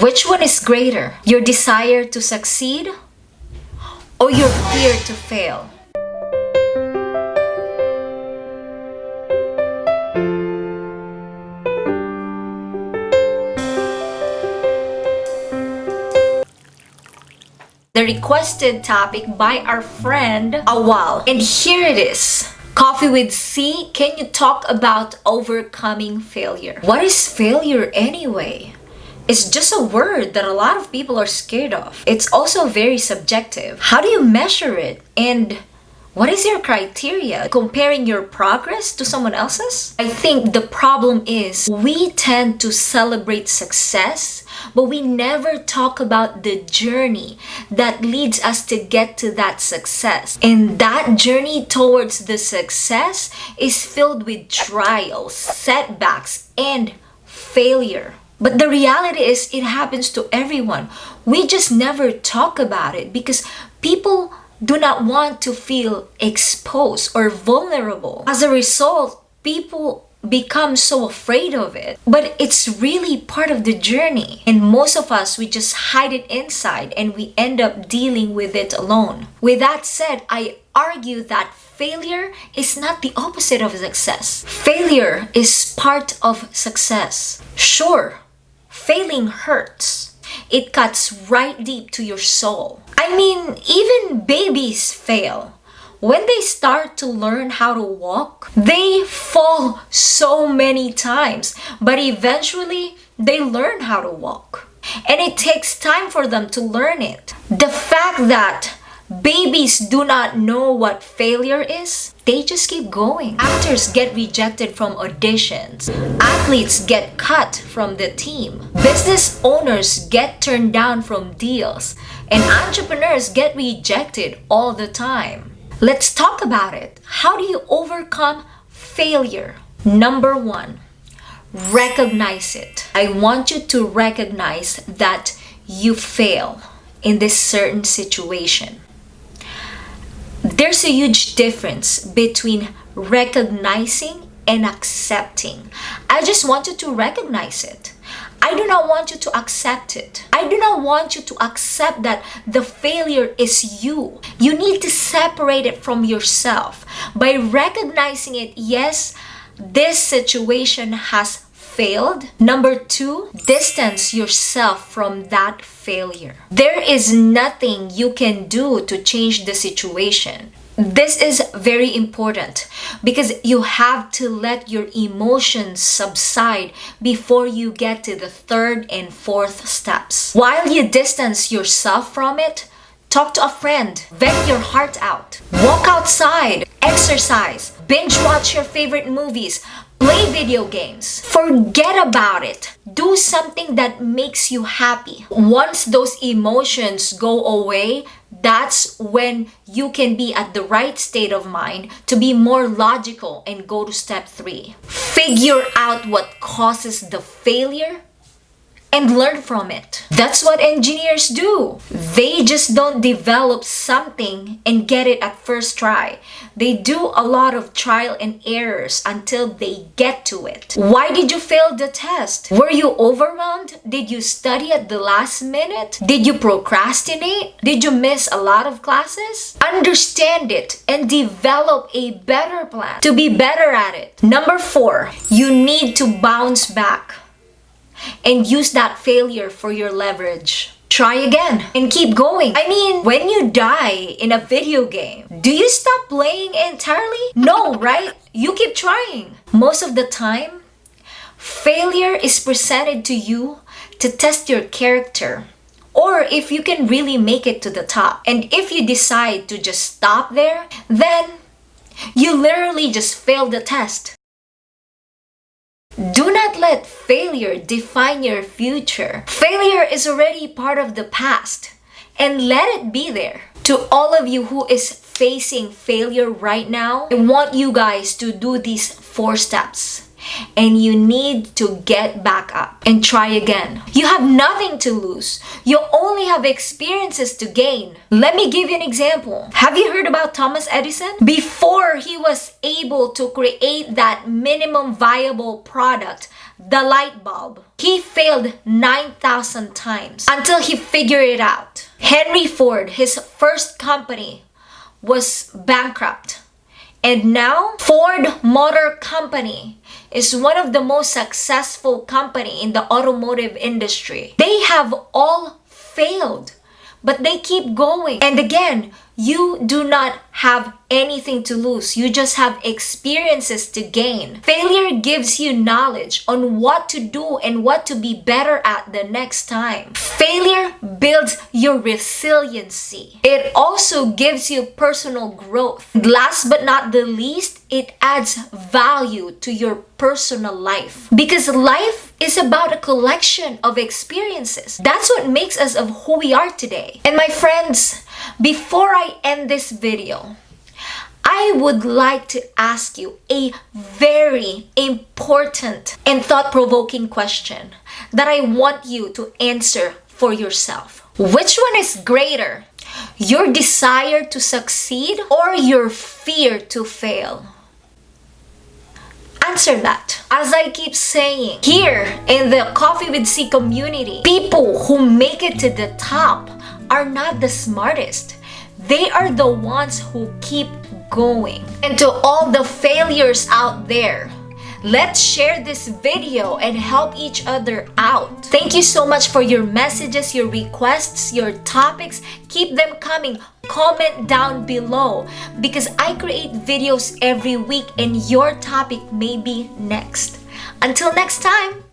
Which one is greater? Your desire to succeed or your fear to fail? the requested topic by our friend Awal. And here it is. Coffee with C, can you talk about overcoming failure? What is failure anyway? It's just a word that a lot of people are scared of. It's also very subjective. How do you measure it? And what is your criteria? Comparing your progress to someone else's? I think the problem is we tend to celebrate success, but we never talk about the journey that leads us to get to that success. And that journey towards the success is filled with trials, setbacks, and failure. But the reality is it happens to everyone. We just never talk about it because people do not want to feel exposed or vulnerable. As a result, people become so afraid of it. But it's really part of the journey. And most of us, we just hide it inside and we end up dealing with it alone. With that said, I argue that failure is not the opposite of success. Failure is part of success. Sure, failing hurts it cuts right deep to your soul. I mean, even babies fail. When they start to learn how to walk, they fall so many times, but eventually they learn how to walk. And it takes time for them to learn it. The fact that Babies do not know what failure is. They just keep going. Actors get rejected from auditions. Athletes get cut from the team. Business owners get turned down from deals. And entrepreneurs get rejected all the time. Let's talk about it. How do you overcome failure? Number one, recognize it. I want you to recognize that you fail in this certain situation there's a huge difference between recognizing and accepting. I just want you to recognize it. I do not want you to accept it. I do not want you to accept that the failure is you. You need to separate it from yourself. By recognizing it, yes, this situation has failed. Number two, distance yourself from that failure. There is nothing you can do to change the situation. This is very important because you have to let your emotions subside before you get to the third and fourth steps. While you distance yourself from it, talk to a friend, vent your heart out, walk outside, exercise, binge watch your favorite movies, Play video games. Forget about it. Do something that makes you happy. Once those emotions go away, that's when you can be at the right state of mind to be more logical and go to step three. Figure out what causes the failure and learn from it. That's what engineers do. They just don't develop something and get it at first try. They do a lot of trial and errors until they get to it. Why did you fail the test? Were you overwhelmed? Did you study at the last minute? Did you procrastinate? Did you miss a lot of classes? Understand it and develop a better plan to be better at it. Number four, you need to bounce back and use that failure for your leverage. Try again and keep going. I mean, when you die in a video game, do you stop playing entirely? No, right? You keep trying. Most of the time, failure is presented to you to test your character or if you can really make it to the top. And if you decide to just stop there, then you literally just failed the test. Do not let failure define your future. Failure is already part of the past and let it be there. To all of you who is facing failure right now, I want you guys to do these four steps and you need to get back up and try again. You have nothing to lose. You only have experiences to gain. Let me give you an example. Have you heard about Thomas Edison? Before he was able to create that minimum viable product, the light bulb, He failed 9,000 times until he figured it out. Henry Ford, his first company, was bankrupt. And now, Ford Motor Company is one of the most successful company in the automotive industry. They have all failed, but they keep going. And again, you do not have anything to lose. You just have experiences to gain. Failure gives you knowledge on what to do and what to be better at the next time. Failure builds your resiliency. It also gives you personal growth. Last but not the least, it adds value to your personal life. Because life is about a collection of experiences. That's what makes us of who we are today. And my friends, before End this video, I would like to ask you a very important and thought-provoking question that I want you to answer for yourself. Which one is greater? Your desire to succeed or your fear to fail? Answer that. As I keep saying, here in the Coffee with C community, people who make it to the top are not the smartest. They are the ones who keep going. And to all the failures out there, let's share this video and help each other out. Thank you so much for your messages, your requests, your topics. Keep them coming. Comment down below because I create videos every week and your topic may be next. Until next time!